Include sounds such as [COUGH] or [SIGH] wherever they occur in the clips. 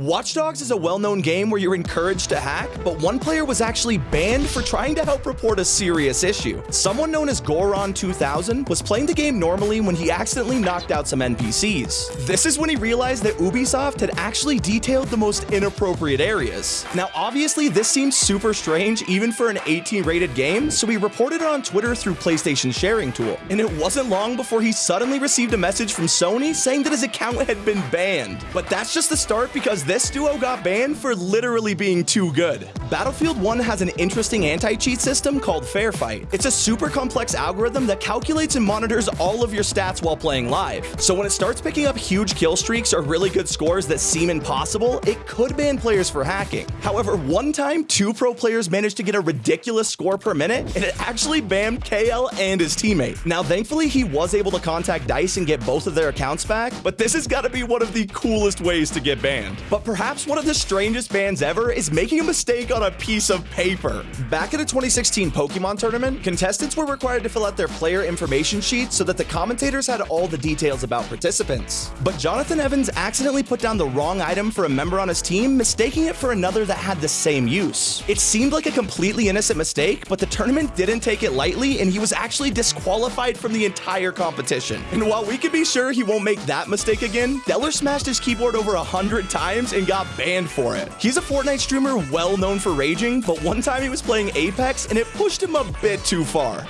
Watch Dogs is a well-known game where you're encouraged to hack, but one player was actually banned for trying to help report a serious issue. Someone known as Goron2000 was playing the game normally when he accidentally knocked out some NPCs. This is when he realized that Ubisoft had actually detailed the most inappropriate areas. Now obviously this seems super strange even for an 18 rated game, so he reported it on Twitter through PlayStation sharing tool. And it wasn't long before he suddenly received a message from Sony saying that his account had been banned. But that's just the start because this duo got banned for literally being too good. Battlefield 1 has an interesting anti-cheat system called Fair Fight. It's a super complex algorithm that calculates and monitors all of your stats while playing live. So when it starts picking up huge kill streaks or really good scores that seem impossible, it could ban players for hacking. However, one time, two pro players managed to get a ridiculous score per minute, and it actually banned KL and his teammate. Now, thankfully, he was able to contact DICE and get both of their accounts back, but this has got to be one of the coolest ways to get banned. But but perhaps one of the strangest bans ever is making a mistake on a piece of paper. Back in a 2016 Pokemon tournament, contestants were required to fill out their player information sheet so that the commentators had all the details about participants. But Jonathan Evans accidentally put down the wrong item for a member on his team, mistaking it for another that had the same use. It seemed like a completely innocent mistake, but the tournament didn't take it lightly and he was actually disqualified from the entire competition. And while we can be sure he won't make that mistake again, Dellor smashed his keyboard over a hundred times and got banned for it. He's a Fortnite streamer well known for raging, but one time he was playing Apex and it pushed him a bit too far.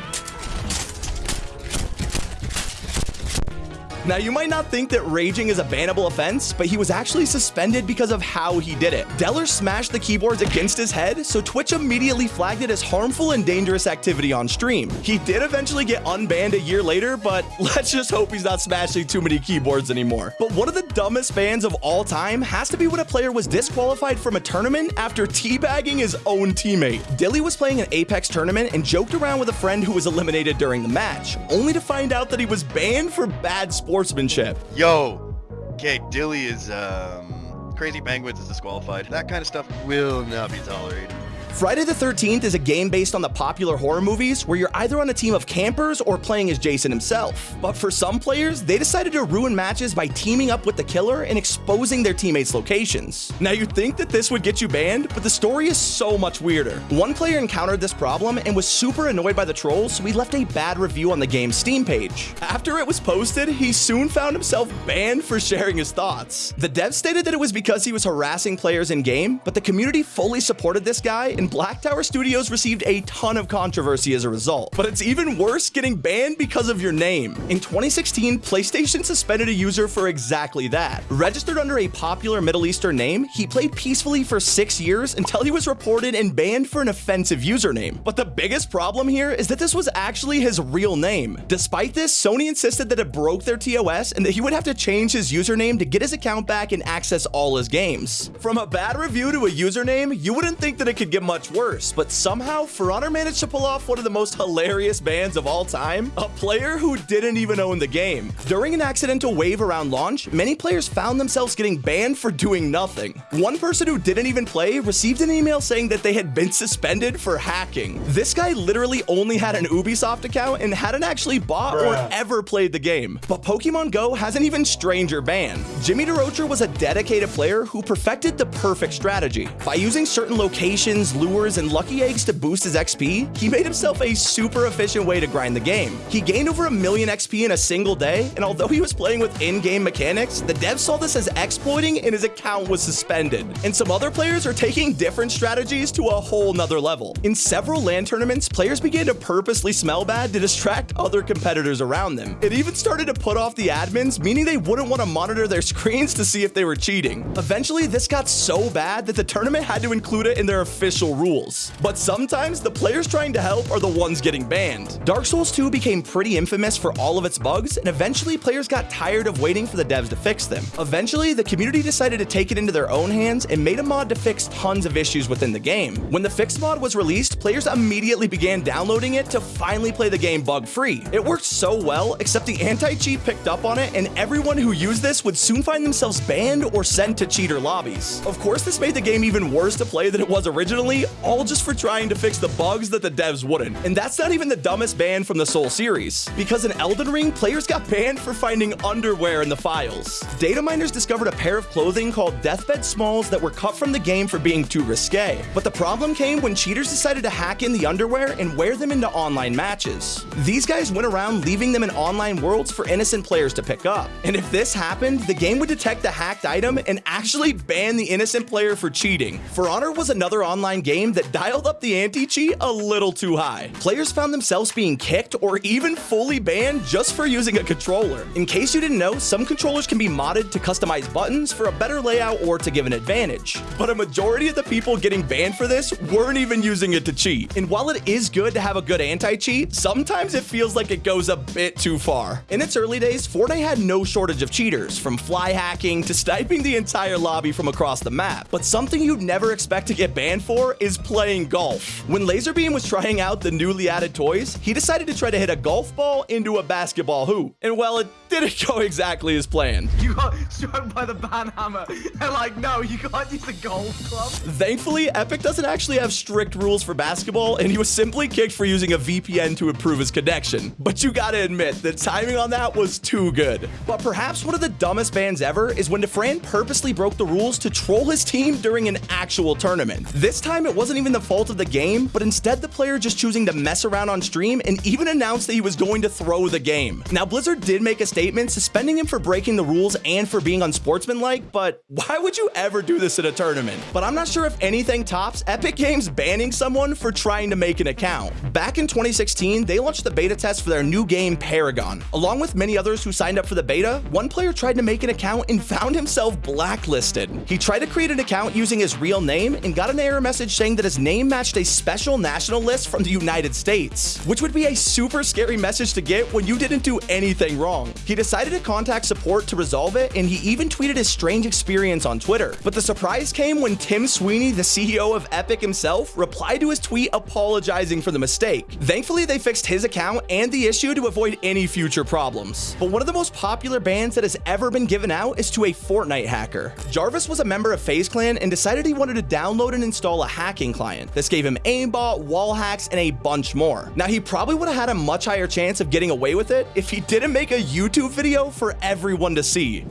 Now, you might not think that raging is a bannable offense, but he was actually suspended because of how he did it. Dellor smashed the keyboards against his head, so Twitch immediately flagged it as harmful and dangerous activity on stream. He did eventually get unbanned a year later, but [LAUGHS] let's just hope he's not smashing too many keyboards anymore. But one of the dumbest bans of all time has to be when a player was disqualified from a tournament after teabagging his own teammate. Dilly was playing an Apex tournament and joked around with a friend who was eliminated during the match, only to find out that he was banned for bad sports sportsmanship. Yo, okay, Dilly is um, crazy penguins is disqualified. That kind of stuff will not be tolerated. Friday the 13th is a game based on the popular horror movies where you're either on a team of campers or playing as Jason himself. But for some players, they decided to ruin matches by teaming up with the killer and exposing their teammates' locations. Now you'd think that this would get you banned, but the story is so much weirder. One player encountered this problem and was super annoyed by the trolls, so he left a bad review on the game's Steam page. After it was posted, he soon found himself banned for sharing his thoughts. The dev stated that it was because he was harassing players in-game, but the community fully supported this guy and Black Tower Studios received a ton of controversy as a result. But it's even worse getting banned because of your name. In 2016, PlayStation suspended a user for exactly that. Registered under a popular Middle Eastern name, he played peacefully for six years until he was reported and banned for an offensive username. But the biggest problem here is that this was actually his real name. Despite this, Sony insisted that it broke their TOS and that he would have to change his username to get his account back and access all his games. From a bad review to a username, you wouldn't think that it could get much worse, but somehow For Honor managed to pull off one of the most hilarious bans of all time, a player who didn't even own the game. During an accidental wave around launch, many players found themselves getting banned for doing nothing. One person who didn't even play received an email saying that they had been suspended for hacking. This guy literally only had an Ubisoft account and hadn't actually bought Bruh. or ever played the game. But Pokemon Go has an even stranger ban. Jimmy DeRocher was a dedicated player who perfected the perfect strategy. By using certain locations, lures, and lucky eggs to boost his XP, he made himself a super efficient way to grind the game. He gained over a million XP in a single day, and although he was playing with in-game mechanics, the devs saw this as exploiting and his account was suspended. And some other players are taking different strategies to a whole nother level. In several LAN tournaments, players began to purposely smell bad to distract other competitors around them. It even started to put off the admins, meaning they wouldn't want to monitor their [LAUGHS] screens to see if they were cheating. Eventually, this got so bad that the tournament had to include it in their official rules rules. But sometimes the players trying to help are the ones getting banned. Dark Souls 2 became pretty infamous for all of its bugs, and eventually players got tired of waiting for the devs to fix them. Eventually, the community decided to take it into their own hands and made a mod to fix tons of issues within the game. When the fix mod was released, players immediately began downloading it to finally play the game bug-free. It worked so well, except the anti-cheat picked up on it, and everyone who used this would soon find themselves banned or sent to cheater lobbies. Of course, this made the game even worse to play than it was originally, all just for trying to fix the bugs that the devs wouldn't. And that's not even the dumbest ban from the Soul series, because in Elden Ring, players got banned for finding underwear in the files. Data miners discovered a pair of clothing called Deathbed Smalls that were cut from the game for being too risque. But the problem came when cheaters decided to hack in the underwear and wear them into online matches. These guys went around leaving them in online worlds for innocent players to pick up. And if this happened, the game would detect the hacked item and actually ban the innocent player for cheating. For Honor was another online game that dialed up the anti-cheat a little too high. Players found themselves being kicked or even fully banned just for using a controller. In case you didn't know, some controllers can be modded to customize buttons for a better layout or to give an advantage. But a majority of the people getting banned for this weren't even using it to cheat. And while it is good to have a good anti-cheat, sometimes it feels like it goes a bit too far. In its early days, Fortnite had no shortage of cheaters, from fly hacking to sniping the entire lobby from across the map. But something you'd never expect to get banned for is playing golf. When Lazarbeam was trying out the newly added toys, he decided to try to hit a golf ball into a basketball hoop. And well, it didn't [LAUGHS] go exactly as planned. You got struck by the ban hammer. They're like, no, you can't use the golf club. Thankfully, Epic doesn't actually have strict rules for basketball, and he was simply kicked for using a VPN to improve his connection. But you gotta admit, the timing on that was too good. But perhaps one of the dumbest bans ever is when Dafran purposely broke the rules to troll his team during an actual tournament. This time, it wasn't even the fault of the game, but instead the player just choosing to mess around on stream and even announced that he was going to throw the game. Now, Blizzard did make a statement suspending him for breaking the rules and for being unsportsmanlike, but why would you ever do this in a tournament? But I'm not sure if anything tops Epic Games banning someone for trying to make an account. Back in 2016, they launched the beta test for their new game Paragon. Along with many others who signed up for the beta, one player tried to make an account and found himself blacklisted. He tried to create an account using his real name and got an error message saying that his name matched a special national list from the United States, which would be a super scary message to get when you didn't do anything wrong. He decided to contact support to resolve it, and he even tweeted his strange experience on Twitter. But the surprise came when Tim Sweeney, the CEO of Epic himself, replied to his tweet apologizing for the mistake. Thankfully, they fixed his account and the issue to avoid any future problems. But one of the most popular bans that has ever been given out is to a Fortnite hacker. Jarvis was a member of FaZe Clan and decided he wanted to download and install a hacking client. This gave him aimbot, wall hacks, and a bunch more. Now, he probably would have had a much higher chance of getting away with it if he didn't make a YouTube video for everyone to see.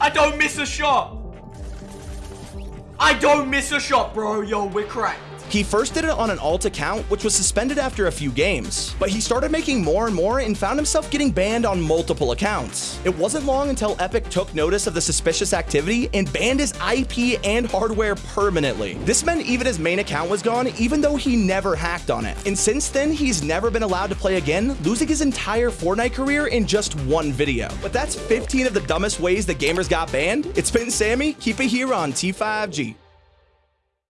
I don't miss a shot. I don't miss a shot, bro. Yo, we're cracked. He first did it on an alt account, which was suspended after a few games, but he started making more and more and found himself getting banned on multiple accounts. It wasn't long until Epic took notice of the suspicious activity and banned his IP and hardware permanently. This meant even his main account was gone, even though he never hacked on it. And since then, he's never been allowed to play again, losing his entire Fortnite career in just one video. But that's 15 of the dumbest ways that gamers got banned. It's been Sammy, keep it here on T5G.